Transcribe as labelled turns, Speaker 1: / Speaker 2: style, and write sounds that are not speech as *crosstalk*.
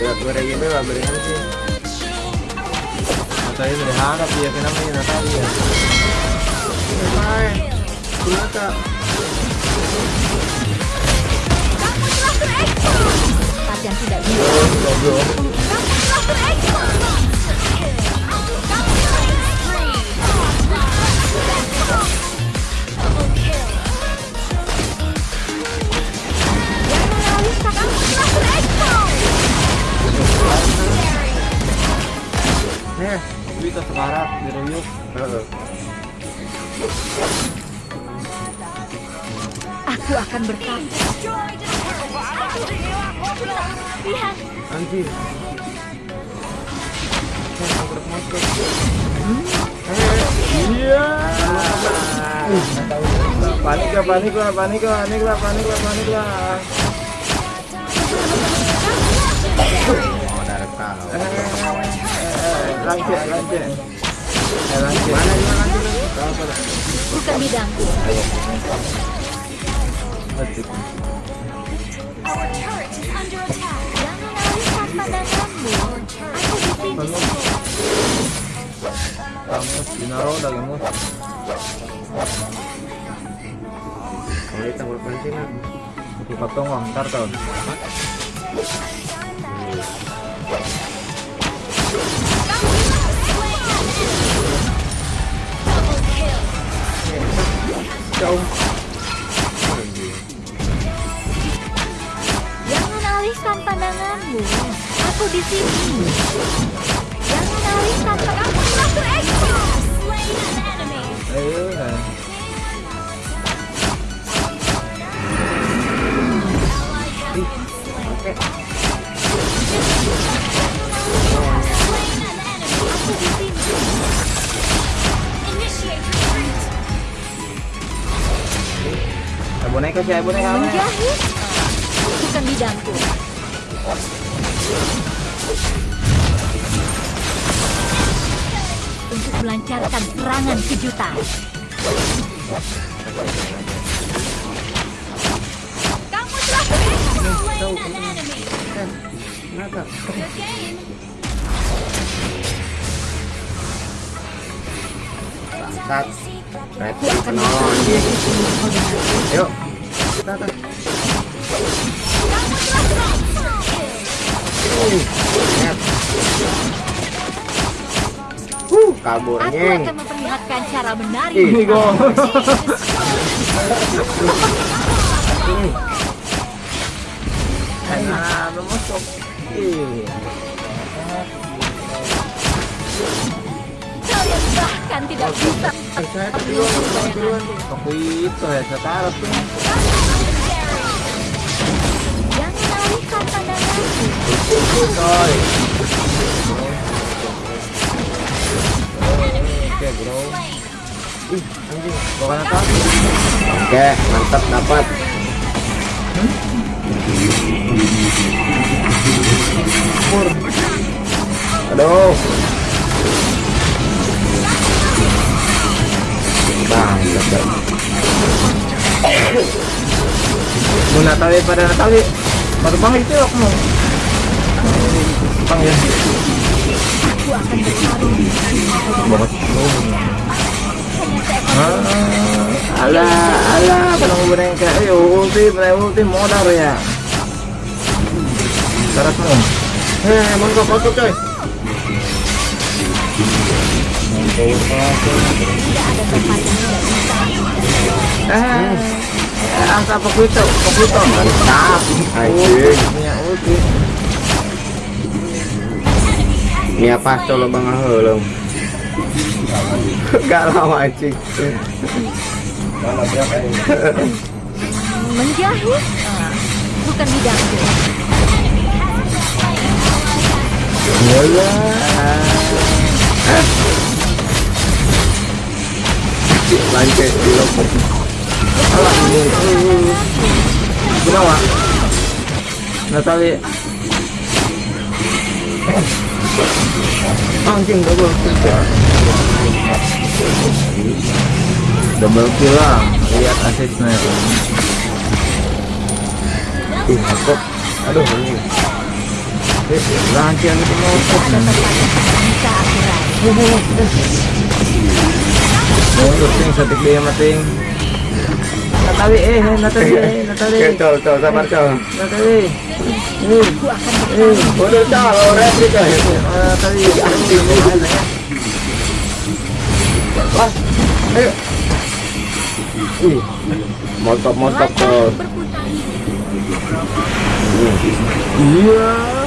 Speaker 1: lah beringan sih. Natalia berharap ya kenapa ya Natalia Hai Kunata
Speaker 2: Saat yang tidak bisa.
Speaker 1: Goblok Eh, kita sekarat Heeh.
Speaker 2: Aku akan berkata. Lihat,
Speaker 1: Anjir Eh. Iya. Panik lah, panik lah, panik lah, panik lah, panik lah, panik lah.
Speaker 3: Oh, dari kau.
Speaker 1: Lanjut, lanjut. Lanjut. Mana dia lanjut?
Speaker 2: Bukan bidangku.
Speaker 1: Lanjut. Dinaro potong wah, ntar tahun.
Speaker 2: Jangan alihkan pandanganmu. Aku di sini. Jangan alihkan pandanganmu.
Speaker 1: Eh, Boneka eh, boneka.
Speaker 2: Menjahit bukan bidangku. Untuk melancarkan serangan kejutan. Kamu telah
Speaker 3: Kenapa? Bangsat. Red
Speaker 2: Aku akan
Speaker 3: penolong anjing. Yuk. Kita kita. Uh, kabur
Speaker 2: Aku akan memperlihatkan cara menari.
Speaker 1: Ini gong. Nah, masuk. Ih.
Speaker 2: Bahkan tidak bisa.
Speaker 1: Aku itu ya sekarang tuh. Coy. Oke, bro. Ih, anjing. Bukan apa?
Speaker 3: Oke, mantap dapat. Aduh.
Speaker 1: Mau Natali pada Natali. Baru bang itu aku mau. Bang ya. Banget. Ah, alah, alah, kalau mau boneka, ayo ulti, mulai ulti modal ya. Sekarang mau.
Speaker 3: Heh, mau kok kok coy.
Speaker 1: Eh, angka Pokuto, Pokuto.
Speaker 3: Mantap. Anjing.
Speaker 1: Punya ulti.
Speaker 3: Ini apa lo bang helm? *laughs* Galau anjing.
Speaker 2: Menjahit Ah, bukan bidangku.
Speaker 1: Yalah.
Speaker 3: Lanjut di.
Speaker 1: Alah, ini. Kenapa? Natali. Anjing double kill. Double kill lah. Lihat asisnya.
Speaker 3: Ih, kok. Aduh.
Speaker 1: Eh, lancar itu mau. Mundur ting satik dia mating. Natawi eh, Natawi eh, Natawi.
Speaker 3: Col, col, sabar, col.
Speaker 1: Natawi. Eh,
Speaker 2: akan bersama.
Speaker 3: Udah, col, orang.
Speaker 1: Natawi.
Speaker 3: Pas, ayo. Mantap, mantap, col.
Speaker 1: Iya.